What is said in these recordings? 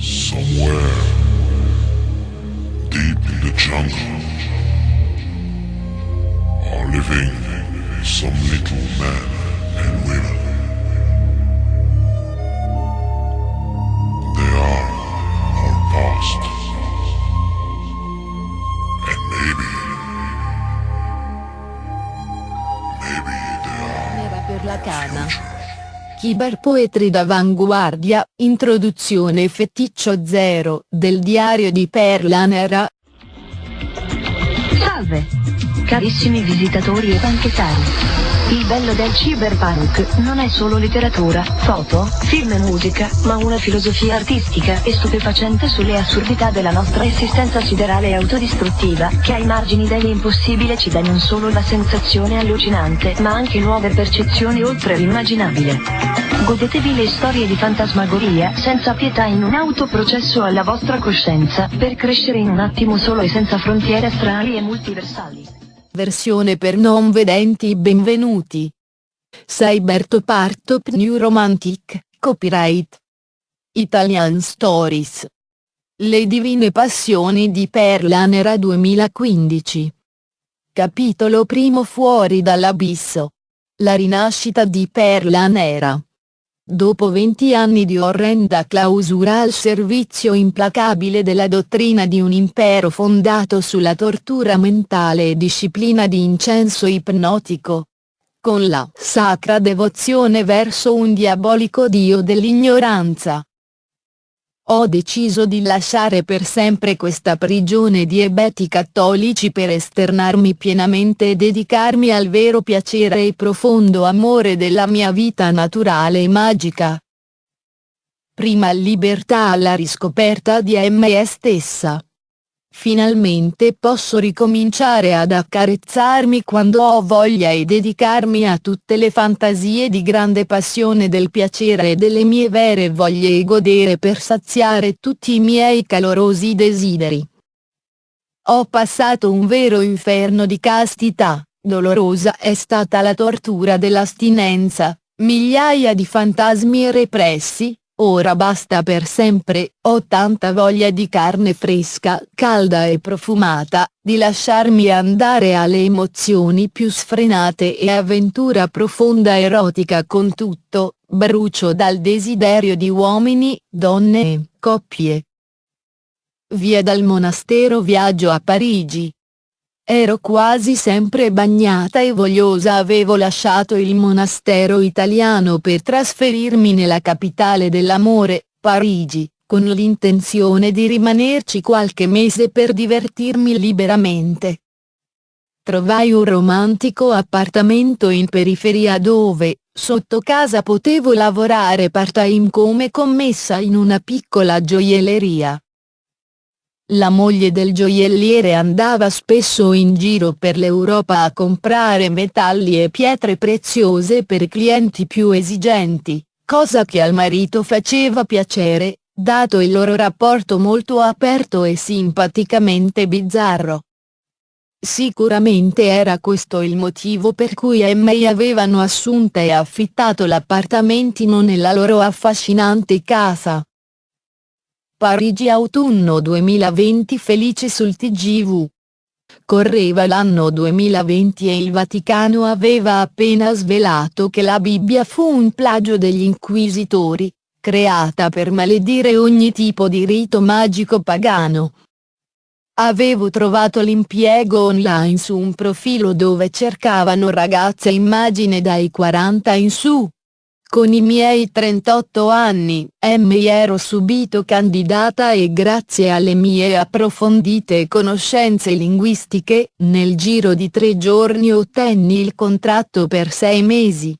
Somewhere deep in the jungle are living some little men and women. They are our past. And maybe, maybe they are Nera per la cana. future. Cyberpoetry d'avanguardia, introduzione feticcio zero, del diario di Perla Nera, Salve! Carissimi visitatori e banchettari. Il bello del cyberpunk non è solo letteratura, foto, film e musica, ma una filosofia artistica e stupefacente sulle assurdità della nostra esistenza siderale e autodistruttiva, che ai margini dell'impossibile ci dà non solo la sensazione allucinante, ma anche nuove percezioni oltre l'immaginabile. Godetevi le storie di fantasmagoria, senza pietà in un autoprocesso alla vostra coscienza, per crescere in un attimo solo e senza frontiere astrali e multiversali. Versione per non vedenti benvenuti. Cybertopart New Romantic, copyright. Italian Stories. Le divine passioni di Perla Nera 2015. Capitolo primo Fuori dall'abisso. La rinascita di Perla Nera. Dopo 20 anni di orrenda clausura al servizio implacabile della dottrina di un impero fondato sulla tortura mentale e disciplina di incenso ipnotico. Con la sacra devozione verso un diabolico dio dell'ignoranza. Ho deciso di lasciare per sempre questa prigione di ebeti cattolici per esternarmi pienamente e dedicarmi al vero piacere e profondo amore della mia vita naturale e magica. Prima libertà alla riscoperta di me stessa. Finalmente posso ricominciare ad accarezzarmi quando ho voglia e dedicarmi a tutte le fantasie di grande passione del piacere e delle mie vere voglie e godere per saziare tutti i miei calorosi desideri. Ho passato un vero inferno di castità, dolorosa è stata la tortura dell'astinenza, migliaia di fantasmi repressi, ora basta per sempre, ho tanta voglia di carne fresca, calda e profumata, di lasciarmi andare alle emozioni più sfrenate e avventura profonda erotica con tutto, brucio dal desiderio di uomini, donne e coppie. Via dal monastero viaggio a Parigi. Ero quasi sempre bagnata e vogliosa avevo lasciato il monastero italiano per trasferirmi nella capitale dell'amore, Parigi, con l'intenzione di rimanerci qualche mese per divertirmi liberamente. Trovai un romantico appartamento in periferia dove, sotto casa potevo lavorare part-time come commessa in una piccola gioielleria. La moglie del gioielliere andava spesso in giro per l'Europa a comprare metalli e pietre preziose per clienti più esigenti, cosa che al marito faceva piacere, dato il loro rapporto molto aperto e simpaticamente bizzarro. Sicuramente era questo il motivo per cui Emmei avevano assunta e affittato l'appartamentino nella loro affascinante casa. Parigi autunno 2020 felice sul TGV. Correva l'anno 2020 e il Vaticano aveva appena svelato che la Bibbia fu un plagio degli inquisitori, creata per maledire ogni tipo di rito magico pagano. Avevo trovato l'impiego online su un profilo dove cercavano ragazze immagine dai 40 in su. Con i miei 38 anni, mi ero subito candidata e grazie alle mie approfondite conoscenze linguistiche, nel giro di tre giorni ottenni il contratto per sei mesi.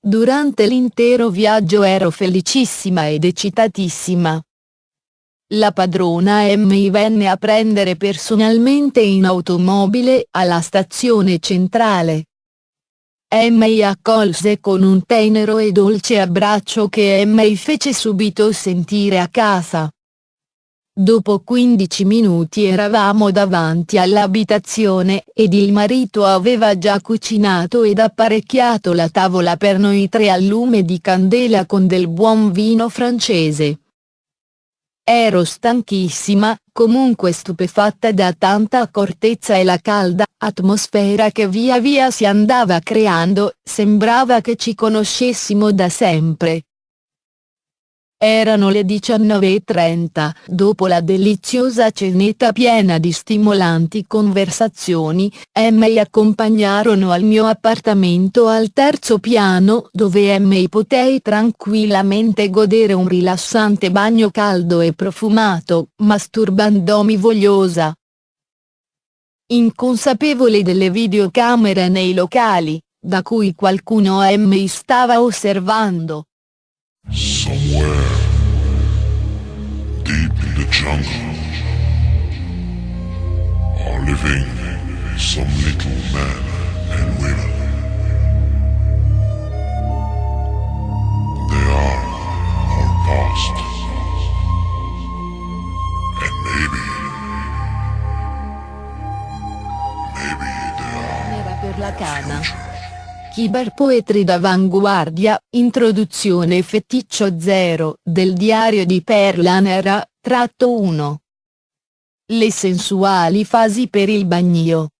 Durante l'intero viaggio ero felicissima ed eccitatissima. La padrona mi venne a prendere personalmente in automobile alla stazione centrale. Mi accolse con un tenero e dolce abbraccio che mi fece subito sentire a casa. Dopo 15 minuti eravamo davanti all'abitazione ed il marito aveva già cucinato ed apparecchiato la tavola per noi tre al lume di candela con del buon vino francese. Ero stanchissima, comunque stupefatta da tanta accortezza e la calda atmosfera che via via si andava creando, sembrava che ci conoscessimo da sempre. Erano le 19.30, dopo la deliziosa cenetta piena di stimolanti conversazioni, mi accompagnarono al mio appartamento al terzo piano dove mi potei tranquillamente godere un rilassante bagno caldo e profumato, masturbandomi vogliosa. Inconsapevole delle videocamere nei locali, da cui qualcuno mi stava osservando. Somewhere deep in the jungle are living some little men Cyberpoetry d'avanguardia, introduzione feticcio 0, del diario di Perla Nera, tratto 1. Le sensuali fasi per il bagnio.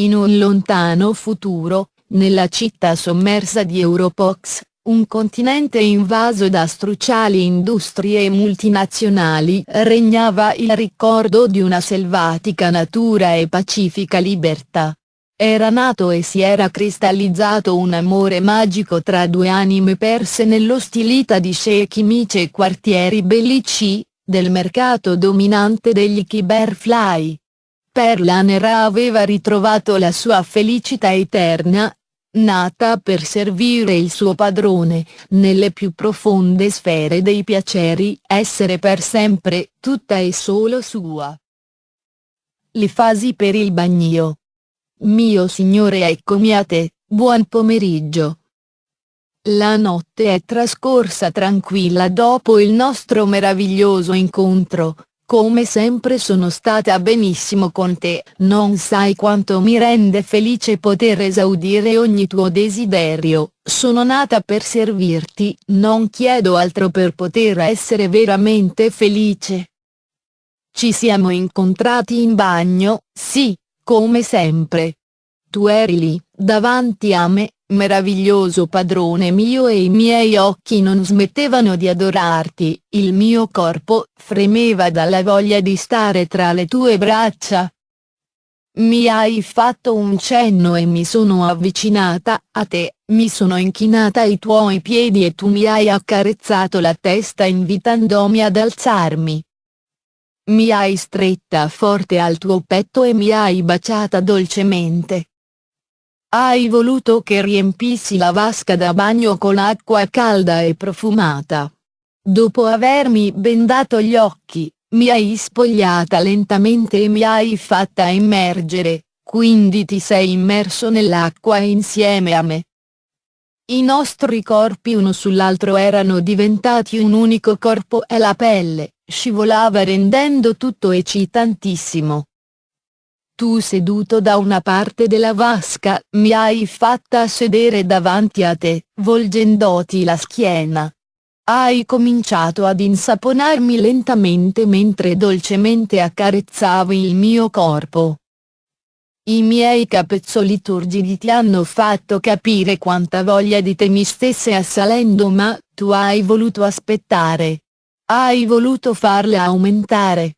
In un lontano futuro, nella città sommersa di Europox, un continente invaso da struciali industrie multinazionali, regnava il ricordo di una selvatica natura e pacifica libertà. Era nato e si era cristallizzato un amore magico tra due anime perse nell'ostilità di sceicchi mici e quartieri bellici, del mercato dominante degli Cyberfly. Perla Nera aveva ritrovato la sua felicità eterna, nata per servire il suo padrone, nelle più profonde sfere dei piaceri, essere per sempre, tutta e solo sua. Le fasi per il bagnio. Mio signore eccomi a te, buon pomeriggio. La notte è trascorsa tranquilla dopo il nostro meraviglioso incontro, come sempre sono stata benissimo con te, non sai quanto mi rende felice poter esaudire ogni tuo desiderio, sono nata per servirti, non chiedo altro per poter essere veramente felice. Ci siamo incontrati in bagno, sì, come sempre. Tu eri lì, davanti a me, meraviglioso padrone mio e i miei occhi non smettevano di adorarti, il mio corpo fremeva dalla voglia di stare tra le tue braccia. Mi hai fatto un cenno e mi sono avvicinata a te, mi sono inchinata ai tuoi piedi e tu mi hai accarezzato la testa invitandomi ad alzarmi. Mi hai stretta forte al tuo petto e mi hai baciata dolcemente. Hai voluto che riempissi la vasca da bagno con acqua calda e profumata. Dopo avermi bendato gli occhi, mi hai spogliata lentamente e mi hai fatta immergere, quindi ti sei immerso nell'acqua insieme a me. I nostri corpi uno sull'altro erano diventati un unico corpo e la pelle, scivolava rendendo tutto eccitantissimo. Tu seduto da una parte della vasca, mi hai fatta sedere davanti a te, volgendoti la schiena. Hai cominciato ad insaponarmi lentamente mentre dolcemente accarezzavi il mio corpo. I miei capezzoli turgidi ti hanno fatto capire quanta voglia di te mi stesse assalendo ma, tu hai voluto aspettare. Hai voluto farla aumentare.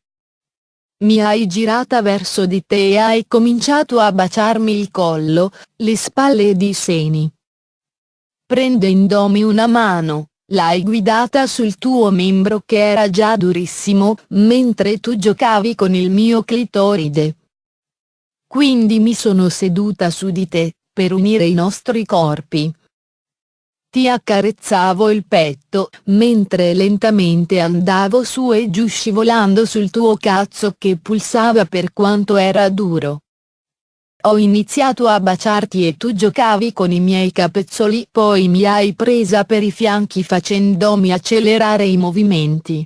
Mi hai girata verso di te e hai cominciato a baciarmi il collo, le spalle ed i seni. Prendendomi una mano, l'hai guidata sul tuo membro che era già durissimo, mentre tu giocavi con il mio clitoride. Quindi mi sono seduta su di te, per unire i nostri corpi. Ti accarezzavo il petto, mentre lentamente andavo su e giù scivolando sul tuo cazzo che pulsava per quanto era duro. Ho iniziato a baciarti e tu giocavi con i miei capezzoli poi mi hai presa per i fianchi facendomi accelerare i movimenti.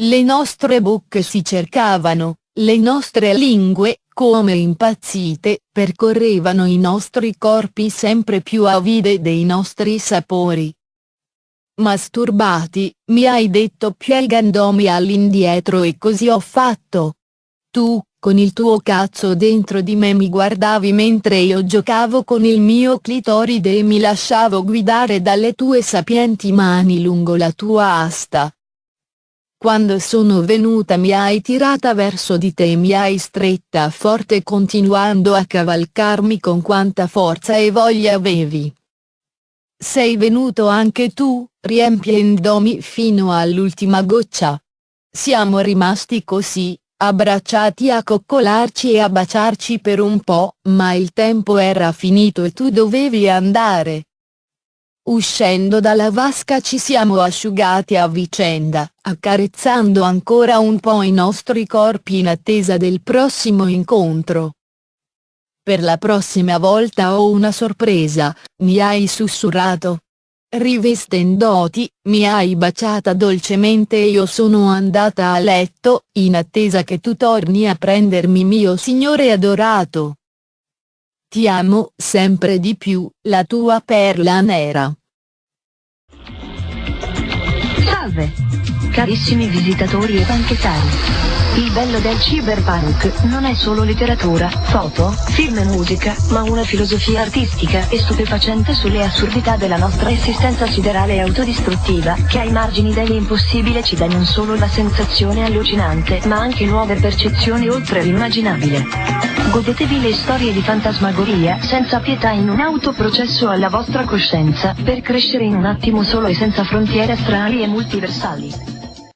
Le nostre bocche si cercavano, le nostre lingue, come impazzite, percorrevano i nostri corpi sempre più avide dei nostri sapori. masturbati, mi hai detto piegandomi all'indietro e così ho fatto. Tu, con il tuo cazzo dentro di me mi guardavi mentre io giocavo con il mio clitoride e mi lasciavo guidare dalle tue sapienti mani lungo la tua asta. Quando sono venuta mi hai tirata verso di te e mi hai stretta forte continuando a cavalcarmi con quanta forza e voglia avevi. Sei venuto anche tu, riempiendomi fino all'ultima goccia. Siamo rimasti così, abbracciati a coccolarci e a baciarci per un po', ma il tempo era finito e tu dovevi andare. Uscendo dalla vasca ci siamo asciugati a vicenda, accarezzando ancora un po' i nostri corpi in attesa del prossimo incontro. Per la prossima volta ho una sorpresa, mi hai sussurrato. Rivestendoti, mi hai baciata dolcemente e io sono andata a letto, in attesa che tu torni a prendermi mio signore adorato. Ti amo sempre di più, la tua perla nera. Salve! Carissimi visitatori e banchettari. Il bello del cyberpunk non è solo letteratura, foto, film e musica, ma una filosofia artistica e stupefacente sulle assurdità della nostra esistenza siderale e autodistruttiva, che ai margini dell'impossibile ci dà non solo la sensazione allucinante, ma anche nuove percezioni oltre l'immaginabile. Godetevi le storie di fantasmagoria, senza pietà in un autoprocesso alla vostra coscienza, per crescere in un attimo solo e senza frontiere astrali e multiversali.